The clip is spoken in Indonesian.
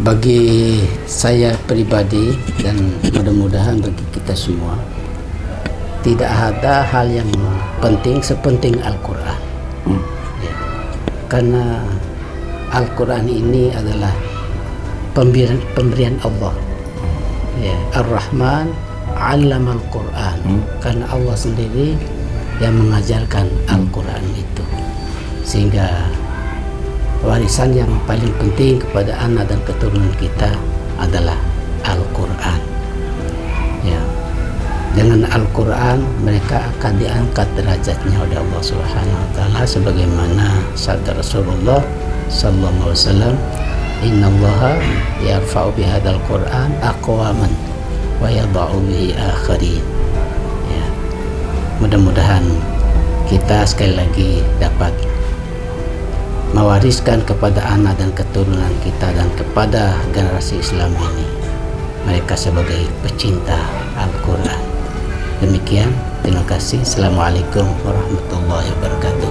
bagi saya pribadi dan mudah-mudahan bagi kita semua tidak ada hal yang penting sepenting Al-Quran hmm. ya. karena Al-Quran ini adalah pemberian, pemberian Allah ya. Ar-Rahman alam Al-Quran hmm. karena Allah sendiri yang mengajarkan Al-Quran itu sehingga warisan yang paling penting kepada anak dan keturunan kita adalah Al-Quran. Ya. Dengan Al-Quran mereka akan diangkat derajatnya oleh Allah Subhanahu wa taala sebagaimana sabda Rasulullah sallallahu alaihi wasallam innallaha yarfa'u bihadzal Qur'an aqwaman wa yadha'u bihi akharin. Ya. Mudah-mudahan kita sekali lagi dapat mewariskan kepada anak dan keturunan kita dan kepada generasi Islam ini. Mereka sebagai pecinta Al-Quran. Demikian terima kasih. Assalamualaikum warahmatullahi wabarakatuh